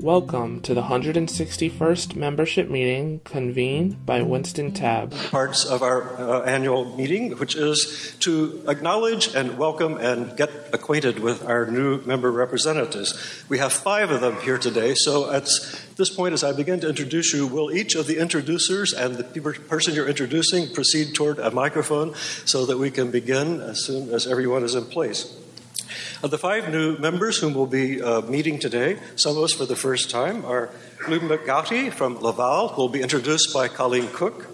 Welcome to the 161st membership meeting convened by Winston Tabb. Parts of our uh, annual meeting, which is to acknowledge and welcome and get acquainted with our new member representatives. We have five of them here today, so at this point, as I begin to introduce you, will each of the introducers and the person you're introducing proceed toward a microphone so that we can begin as soon as everyone is in place? Of the five new members whom we'll be uh, meeting today, some of us for the first time, are Loubna Ghaouti from Laval, who will be introduced by Colleen Cook,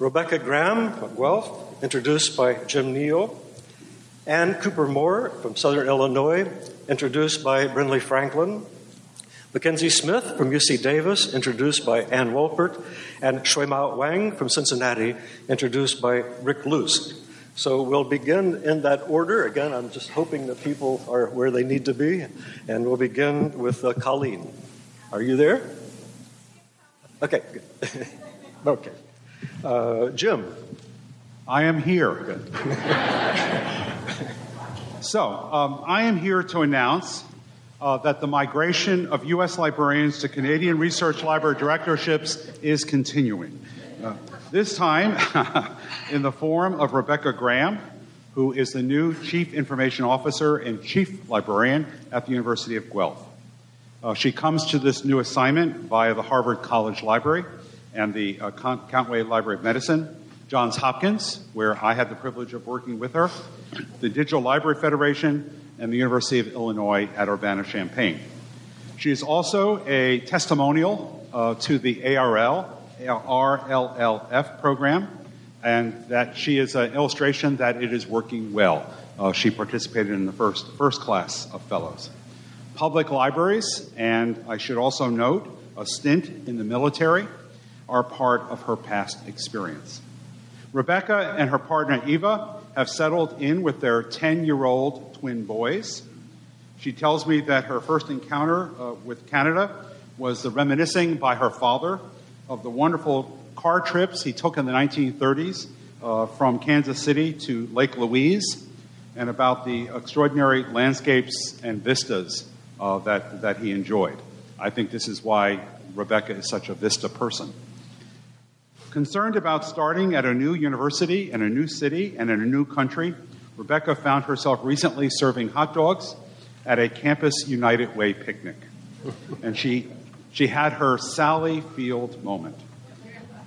Rebecca Graham from Guelph, introduced by Jim Neal, Ann Cooper Moore from Southern Illinois, introduced by Brinley Franklin, Mackenzie Smith from UC Davis, introduced by Ann Wolpert, and Xuemao Wang from Cincinnati, introduced by Rick Luce. So we'll begin in that order. Again, I'm just hoping that people are where they need to be. And we'll begin with uh, Colleen. Are you there? Okay, good. okay. Uh, Jim. I am here. so, um, I am here to announce uh, that the migration of U.S. librarians to Canadian Research Library directorships is continuing. Uh, this time in the form of Rebecca Graham, who is the new Chief Information Officer and Chief Librarian at the University of Guelph. Uh, she comes to this new assignment via the Harvard College Library and the uh, Countway Library of Medicine, Johns Hopkins, where I had the privilege of working with her, the Digital Library Federation, and the University of Illinois at Urbana Champaign. She is also a testimonial uh, to the ARL RLLF program, and that she is an illustration that it is working well. Uh, she participated in the first, first class of fellows. Public libraries, and I should also note, a stint in the military, are part of her past experience. Rebecca and her partner Eva have settled in with their 10 year old twin boys. She tells me that her first encounter uh, with Canada was the reminiscing by her father of the wonderful car trips he took in the 1930s uh, from Kansas City to Lake Louise, and about the extraordinary landscapes and vistas uh, that, that he enjoyed. I think this is why Rebecca is such a vista person. Concerned about starting at a new university in a new city and in a new country, Rebecca found herself recently serving hot dogs at a Campus United Way picnic. And she she had her Sally Field moment.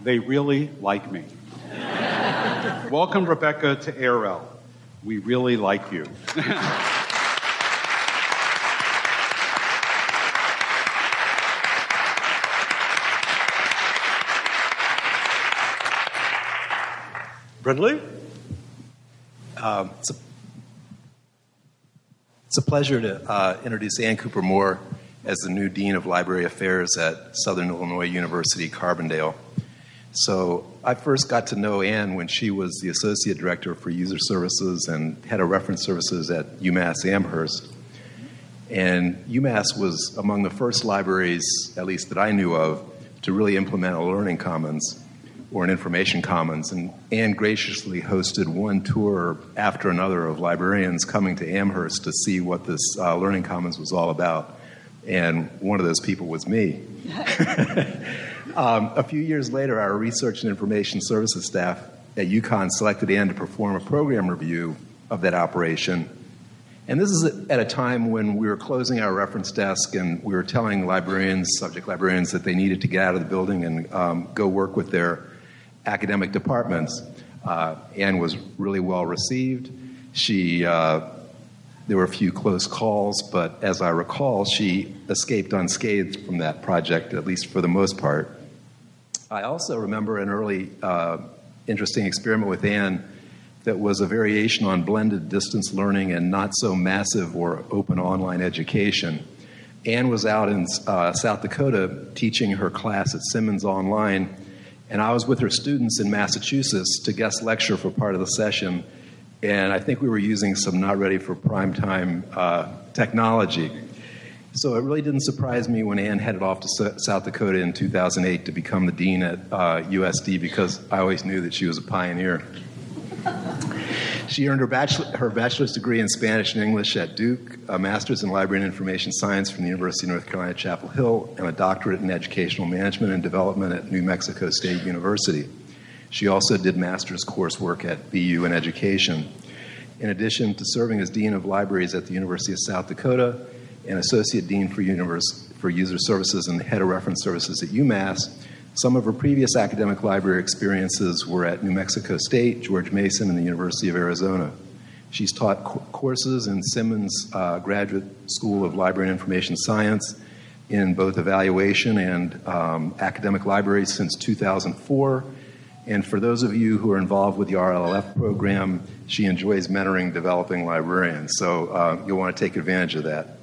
They really like me. Welcome, Rebecca, to ARL. We really like you. Brinley? Um, it's, a, it's a pleasure to uh, introduce Ann Cooper Moore as the new Dean of Library Affairs at Southern Illinois University, Carbondale. So I first got to know Ann when she was the Associate Director for User Services and Head of Reference Services at UMass Amherst. And UMass was among the first libraries, at least that I knew of, to really implement a learning commons or an information commons. And Ann graciously hosted one tour after another of librarians coming to Amherst to see what this uh, learning commons was all about and one of those people was me. um, a few years later, our research and information services staff at UConn selected Ann to perform a program review of that operation. And this is at a time when we were closing our reference desk and we were telling librarians, subject librarians, that they needed to get out of the building and um, go work with their academic departments. Uh, Ann was really well received. She uh, there were a few close calls, but as I recall, she escaped unscathed from that project, at least for the most part. I also remember an early uh, interesting experiment with Ann that was a variation on blended distance learning and not so massive or open online education. Ann was out in uh, South Dakota teaching her class at Simmons Online, and I was with her students in Massachusetts to guest lecture for part of the session and I think we were using some not ready for prime time uh, technology. So it really didn't surprise me when Ann headed off to South Dakota in 2008 to become the dean at uh, USD because I always knew that she was a pioneer. She earned her, bachelor, her bachelor's degree in Spanish and English at Duke, a master's in library and information science from the University of North Carolina Chapel Hill, and a doctorate in educational management and development at New Mexico State University. She also did master's coursework at BU in education. In addition to serving as Dean of Libraries at the University of South Dakota and Associate Dean for, Univers- for User Services and Head of Reference Services at UMass, some of her previous academic library experiences were at New Mexico State, George Mason, and the University of Arizona. She's taught co- courses in Simmons uh, Graduate School of Library and Information Science in both evaluation and um, academic libraries since 2004. And for those of you who are involved with the RLF program, she enjoys mentoring developing librarians. So uh, you'll want to take advantage of that.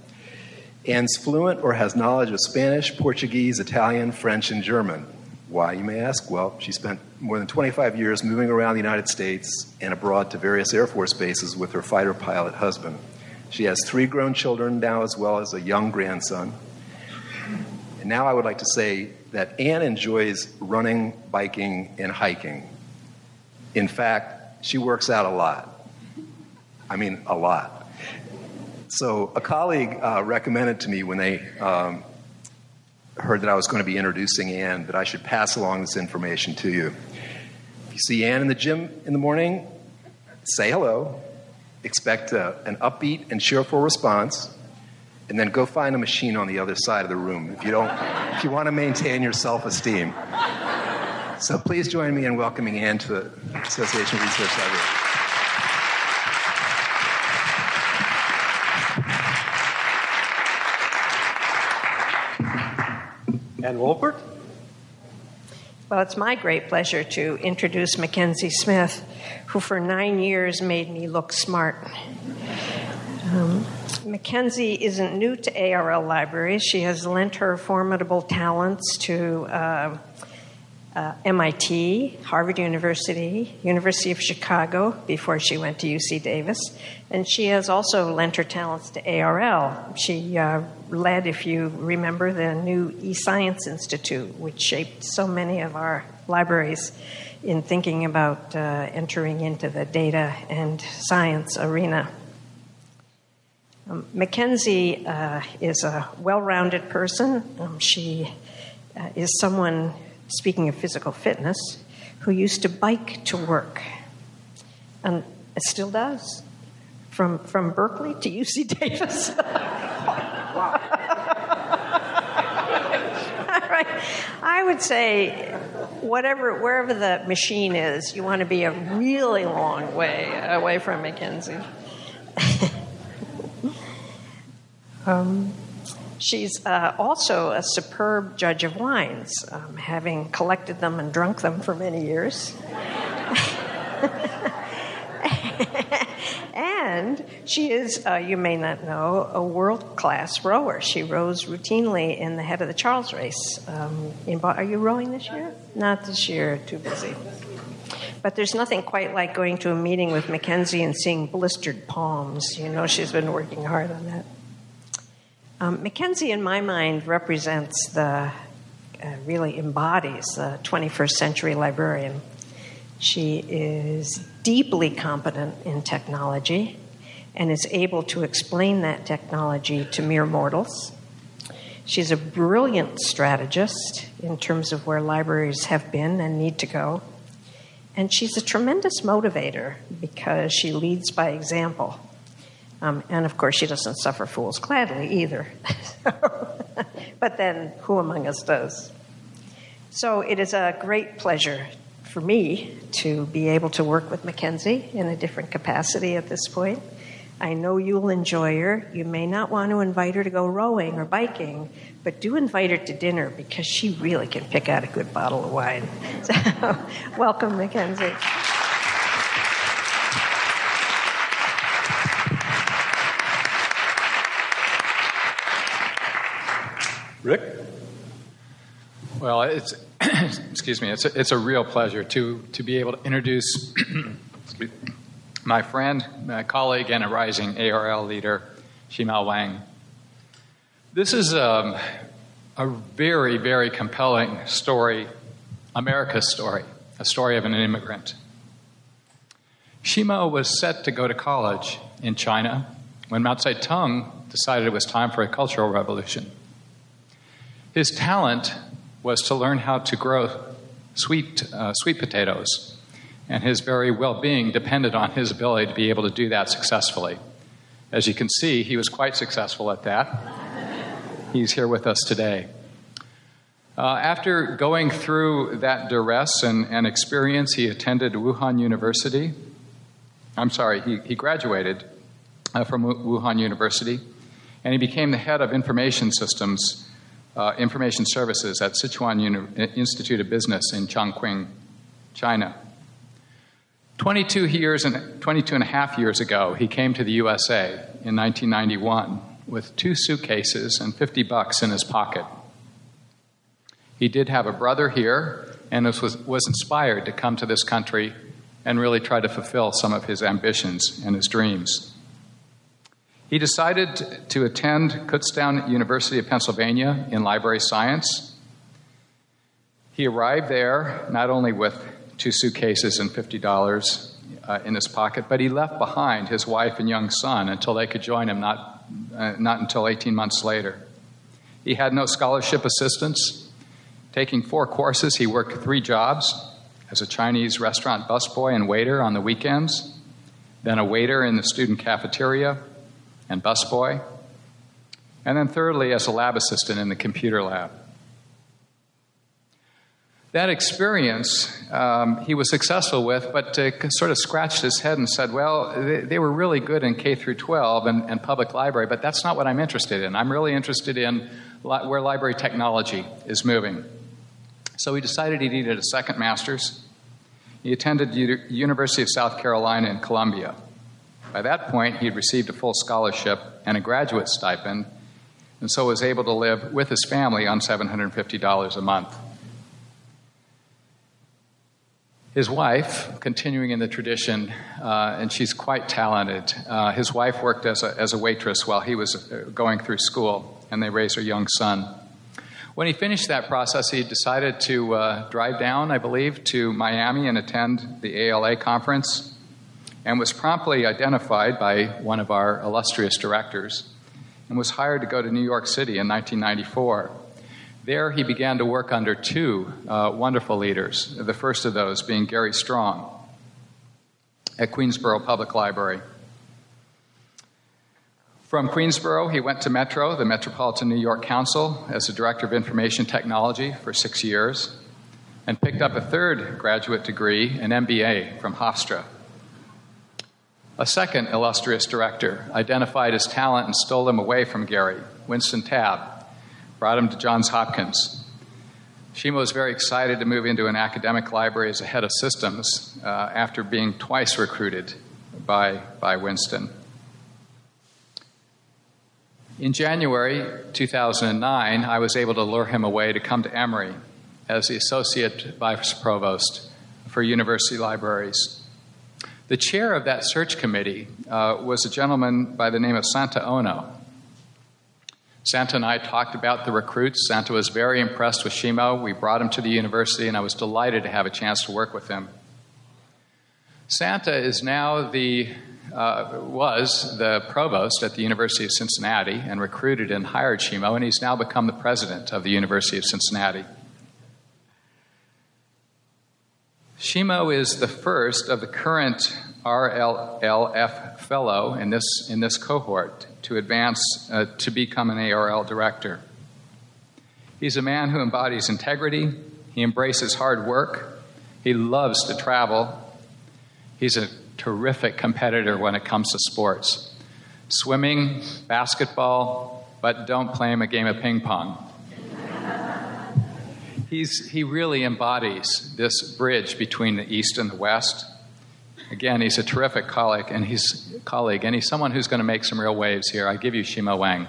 Anne's fluent or has knowledge of Spanish, Portuguese, Italian, French, and German. Why, you may ask? Well, she spent more than 25 years moving around the United States and abroad to various Air Force bases with her fighter pilot husband. She has three grown children now, as well as a young grandson. And now I would like to say that Anne enjoys running, biking, and hiking. In fact, she works out a lot. I mean, a lot. So, a colleague uh, recommended to me when they um, heard that I was going to be introducing Anne that I should pass along this information to you. If you see Anne in the gym in the morning, say hello, expect a, an upbeat and cheerful response, and then go find a machine on the other side of the room if you don't if you want to maintain your self-esteem. So please join me in welcoming Anne to the Association Research Library. anne Wolpert? Well, it's my great pleasure to introduce Mackenzie Smith, who for nine years made me look smart. Um, Mackenzie isn't new to ARL libraries. She has lent her formidable talents to uh, uh, MIT, Harvard University, University of Chicago before she went to UC Davis, and she has also lent her talents to ARL. She uh, led, if you remember, the new eScience Institute, which shaped so many of our libraries in thinking about uh, entering into the data and science arena. Um, Mackenzie uh, is a well rounded person. Um, she uh, is someone speaking of physical fitness, who used to bike to work, and still does, from from Berkeley to UC Davis. I would say, whatever wherever the machine is, you want to be a really long way away from Mackenzie. Um, She's uh, also a superb judge of wines, um, having collected them and drunk them for many years. and she is, uh, you may not know, a world class rower. She rows routinely in the head of the Charles race. Um, in, are you rowing this year? Not this year, too busy. But there's nothing quite like going to a meeting with Mackenzie and seeing blistered palms. You know, she's been working hard on that. Um, Mackenzie, in my mind, represents the, uh, really embodies the 21st century librarian. She is deeply competent in technology and is able to explain that technology to mere mortals. She's a brilliant strategist in terms of where libraries have been and need to go. And she's a tremendous motivator because she leads by example. Um, and of course, she doesn't suffer fools gladly either. but then, who among us does? So it is a great pleasure for me to be able to work with Mackenzie in a different capacity at this point. I know you'll enjoy her. You may not want to invite her to go rowing or biking, but do invite her to dinner because she really can pick out a good bottle of wine. So, welcome, Mackenzie. Rick? Well, it's excuse me. It's a, it's a real pleasure to to be able to introduce my friend, my colleague, and a rising ARL leader, Xuemao Wang. This is um, a very very compelling story, America's story, a story of an immigrant. Shimo was set to go to college in China when Mao Zedong decided it was time for a cultural revolution. His talent was to learn how to grow sweet, uh, sweet potatoes, and his very well being depended on his ability to be able to do that successfully. As you can see, he was quite successful at that. He's here with us today. Uh, after going through that duress and, and, experience, he attended Wuhan University. I'm sorry, he, he graduated uh, from Wuhan University, and he became the head of information systems, uh, information services at Sichuan Uni- Institute of Business in Chongqing, China. 22 years and 22 and a half years ago, he came to the USA in 1991 with two suitcases and 50 bucks in his pocket. He did have a brother here and was, was inspired to come to this country and really try to fulfill some of his ambitions and his dreams. He decided to attend Kutztown University of Pennsylvania in library science. He arrived there not only with two suitcases and $50 uh, in his pocket, but he left behind his wife and young son until they could join him, not, uh, not until 18 months later. He had no scholarship assistance. Taking four courses, he worked three jobs as a Chinese restaurant busboy and waiter on the weekends, then a waiter in the student cafeteria and busboy, and then thirdly, as a lab assistant in the computer lab. That experience um, he was successful with, but uh, sort of scratched his head and said, Well, they, they were really good in K through 12 and, and, public library, but that's not what I'm interested in. I'm really interested in li- where library technology is moving. So he decided he needed a second master's. He attended U- University of South Carolina in Columbia. By that point, he had received a full scholarship and a graduate stipend, and so was able to live with his family on $750 a month. His wife, continuing in the tradition, uh, and she's quite talented, uh, his wife worked as a, as a waitress while he was uh, going through school, and they raised a young son. When he finished that process, he decided to uh, drive down, I believe, to Miami and attend the ALA conference, and was promptly identified by one of our illustrious directors and was hired to go to New York City in 1994. There, he began to work under two uh, wonderful leaders, the first of those being Gary Strong at Queensboro Public Library. From Queensboro, he went to Metro, the Metropolitan New York Council, as the Director of Information Technology for six years, and picked up a third graduate degree, an MBA, from Hofstra. A second illustrious director identified his talent and stole him away from Gary, Winston Tabb, brought him to Johns Hopkins. Shimo was very excited to move into an academic library as a head of systems uh, after being twice recruited by, by Winston. In January 2009, I was able to lure him away to come to Emory as the Associate Vice Provost for University Libraries. The chair of that search committee uh, was a gentleman by the name of Santa Ono. Santa and I talked about the recruits. Santa was very impressed with Shimo. We brought him to the university, and I was delighted to have a chance to work with him. Santa is now the uh, was the provost at the University of Cincinnati and recruited and hired Shimo, and he's now become the president of the University of Cincinnati. Shimo is the first of the current RLLF fellow in this, in this cohort to advance uh, to become an ARL director. He's a man who embodies integrity, he embraces hard work, he loves to travel, he's a terrific competitor when it comes to sports. Swimming, basketball, but don't play him a game of ping pong. He's, he really embodies this bridge between the East and the West. Again, he's a terrific colleague, and he's colleague, and he's someone who's going to make some real waves here. I give you Shimo Wang.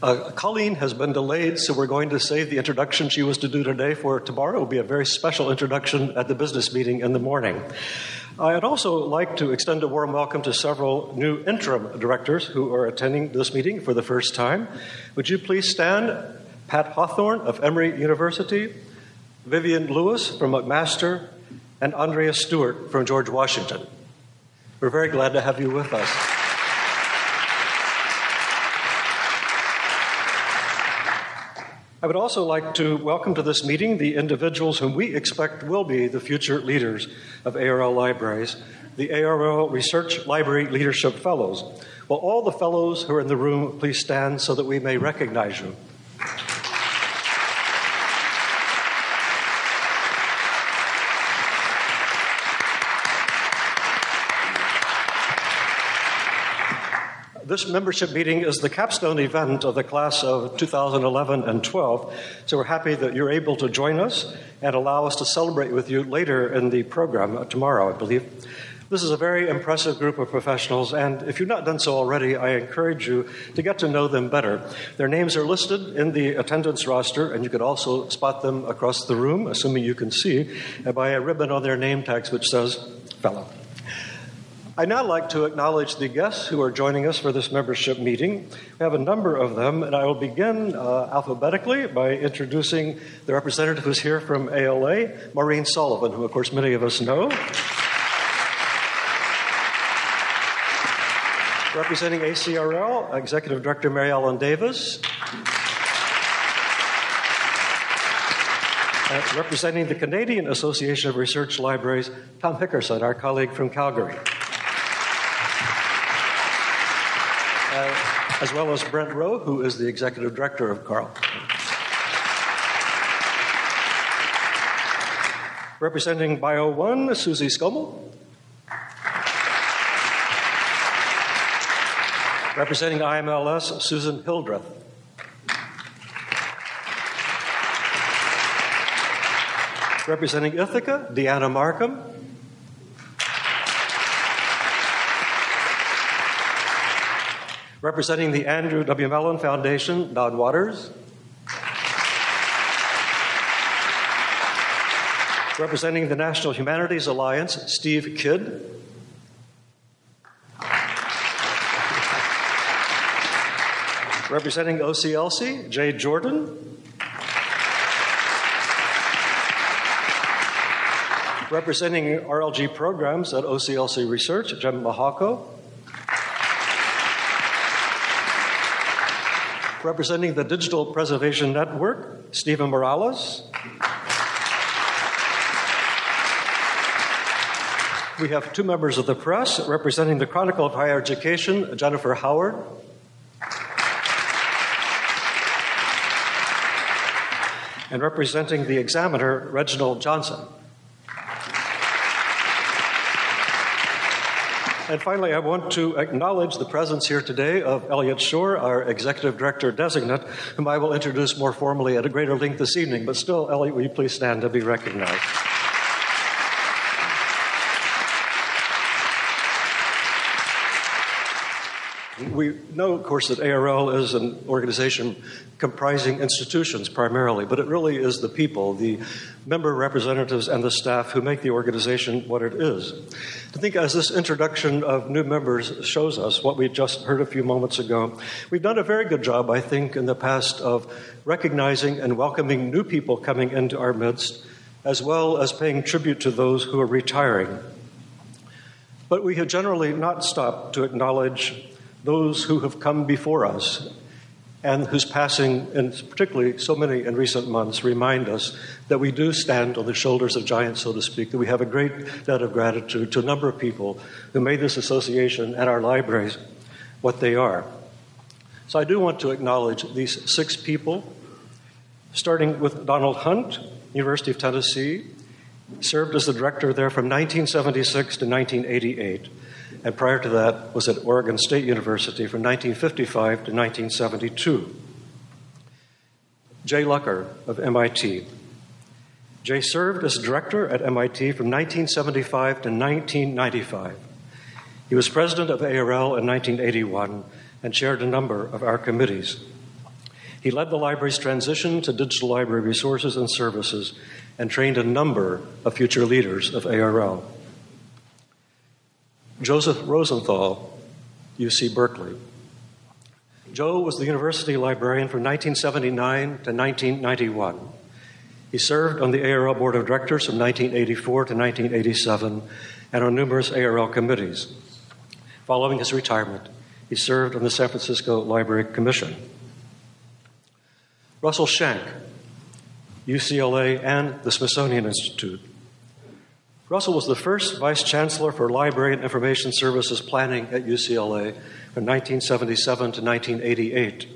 Uh, Colleen has been delayed, so we're going to save the introduction she was to do today for tomorrow. It will be a very special introduction at the business meeting in the morning. I'd also like to extend a warm welcome to several new interim directors who are attending this meeting for the first time. Would you please stand? Pat Hawthorne of Emory University, Vivian Lewis from McMaster, and Andrea Stewart from George Washington. We're very glad to have you with us. I would also like to welcome to this meeting the individuals whom we expect will be the future leaders of ARL libraries, the ARL Research Library Leadership Fellows. Will all the fellows who are in the room please stand so that we may recognize you? This membership meeting is the capstone event of the class of 2011 and 12, so we're happy that you're able to join us and allow us to celebrate with you later in the program tomorrow, I believe. This is a very impressive group of professionals, and if you've not done so already, I encourage you to get to know them better. Their names are listed in the attendance roster, and you could also spot them across the room, assuming you can see, by a ribbon on their name tags which says fellow. I'd now like to acknowledge the guests who are joining us for this membership meeting. We have a number of them, and I will begin uh, alphabetically by introducing the representative who's here from ALA, Maureen Sullivan, who, of course, many of us know. Representing ACRL, Executive Director Mary Ellen Davis. Uh, representing the Canadian Association of Research Libraries, Tom Hickerson, our colleague from Calgary. As well as Brent Roe, who is the executive director of CARL. Representing BioOne, Susie Skomal. Representing IMLS, Susan Hildreth. Representing Ithaka, Deanna Marcum. Representing the Andrew W. Mellon Foundation, Don Waters. Representing the National Humanities Alliance, Steve Kidd. Representing OCLC, Jay Jordan. Representing RLG programs at OCLC Research, Jim Michalko. Representing the Digital Preservation Network, Stephen Morales. We have two members of the press representing the Chronicle of Higher Education, Jennifer Howard. And representing the examiner, Reginald Johnson. And finally, I want to acknowledge the presence here today of Elliot Shore, our Executive Director Designate, whom I will introduce more formally at a greater length this evening. But still, Elliot, will you please stand to be recognized? We know, of course, that ARL is an organization comprising institutions primarily, but it really is the people, the member representatives, and the staff who make the organization what it is. I think as this introduction of new members shows us what we just heard a few moments ago, we've done a very good job, I think, in the past of recognizing and welcoming new people coming into our midst, as well as paying tribute to those who are retiring. But we have generally not stopped to acknowledge those who have come before us and whose passing, and particularly so many in recent months, remind us that we do stand on the shoulders of giants, so to speak, that we have a great debt of gratitude to a number of people who made this association and our libraries what they are. So I do want to acknowledge these six people, starting with Donald Hunt, University of Tennessee, served as the director there from 1976 to 1988 and prior to that was at Oregon State University from 1955 to 1972. Jay Lucker of MIT. Jay served as director at MIT from 1975 to 1995. He was president of ARL in 1981 and chaired a number of our committees. He led the library's transition to digital library resources and services and trained a number of future leaders of ARL. Joseph Rosenthal, UC Berkeley. Joe was the university librarian from 1979 to 1991. He served on the ARL Board of Directors from 1984 to 1987 and on numerous ARL committees. Following his retirement, he served on the San Francisco Library Commission. Russell Shank, UCLA and the Smithsonian Institute. Russell was the first vice chancellor for Library and Information Services Planning at UCLA from 1977 to 1988.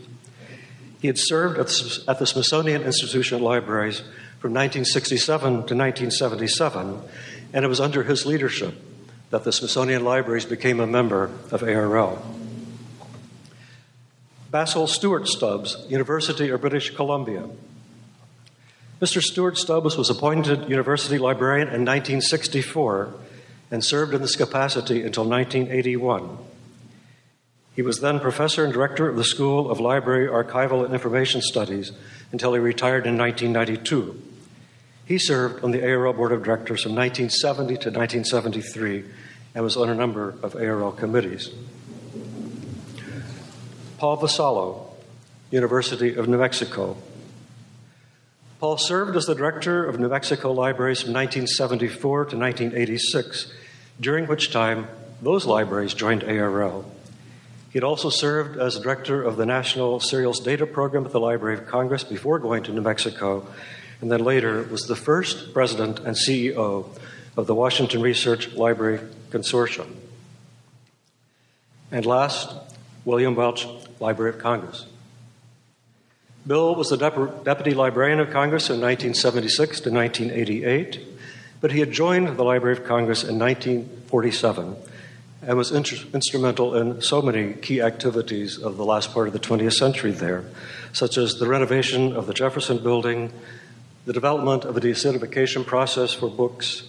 He had served at the Smithsonian Institution Libraries from 1967 to 1977, and it was under his leadership that the Smithsonian Libraries became a member of ARL. Basil Stuart-Stubbs, University of British Columbia. Mr. Stuart-Stubbs was appointed university librarian in 1964 and served in this capacity until 1981. He was then professor and director of the School of Library, Archival, and Information Studies until he retired in 1992. He served on the ARL Board of Directors from 1970 to 1973 and was on a number of ARL committees. Paul Vassallo, University of New Mexico. Paul served as the director of New Mexico Libraries from 1974 to 1986, during which time those libraries joined ARL. He had also served as director of the National Serials Data Program at the Library of Congress before going to New Mexico, and then later was the first president and CEO of the Washington Research Library Consortium. And last, William Welsh, Library of Congress. Bill was the Deputy Librarian of Congress in 1976 to 1988, but he had joined the Library of Congress in 1947 and was inter- instrumental in so many key activities of the last part of the 20th century there, such as the renovation of the Jefferson Building, the development of a deacidification process for books,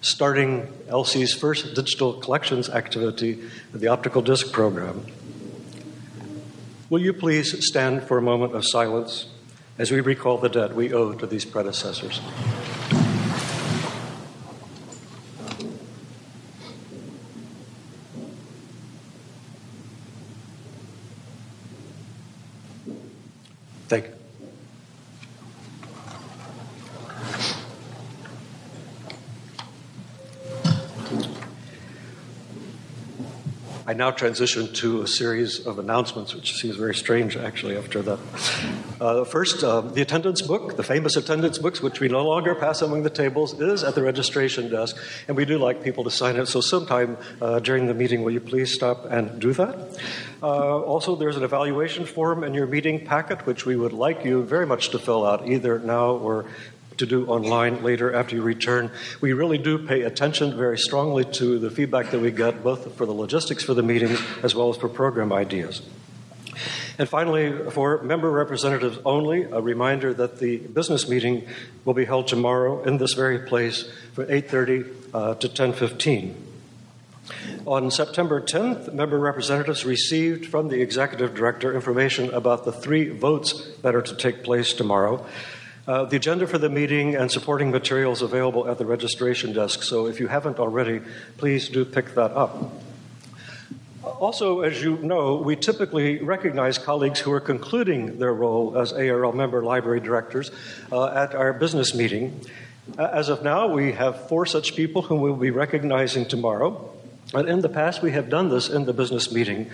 starting LC's first digital collections activity, the optical disc program, Will you please stand for a moment of silence as we recall the debt we owe to these predecessors? Thank you. I now transition to a series of announcements, which seems very strange actually after that. Uh, first, uh, the attendance book, the famous attendance books, which we no longer pass among the tables, is at the registration desk, and we do like people to sign it. So, sometime uh, during the meeting, will you please stop and do that? Uh, also, there's an evaluation form in your meeting packet, which we would like you very much to fill out either now or to do online later after you return. We really do pay attention very strongly to the feedback that we get, both for the logistics for the meetings as well as for program ideas. And finally, for member representatives only, a reminder that the business meeting will be held tomorrow in this very place from 8:30 uh, to 10:15. On September 10th, member representatives received from the executive director information about the three votes that are to take place tomorrow. Uh, the agenda for the meeting and supporting materials available at the registration desk, so if you haven't already, please do pick that up. Also, as you know, we typically recognize colleagues who are concluding their role as ARL member library directors uh, at our business meeting. Uh, as of now, we have four such people whom we'll be recognizing tomorrow. And in the past, we have done this in the business meeting.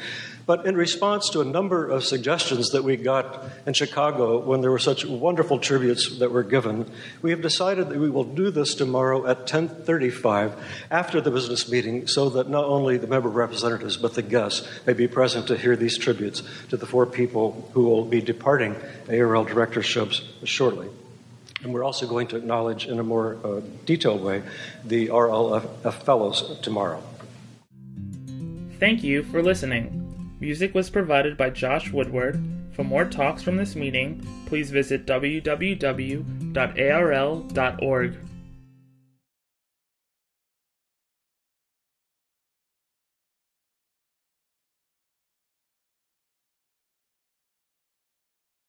But in response to a number of suggestions that we got in Chicago when there were such wonderful tributes that were given, we have decided that we will do this tomorrow at 10:35 after the business meeting so that not only the member representatives but the guests may be present to hear these tributes to the four people who will be departing ARL directorships shortly. And we're also going to acknowledge in a more uh, detailed way the RLF fellows tomorrow. Thank you for listening. Music was provided by Josh Woodward. For more talks from this meeting, please visit www.arl.org.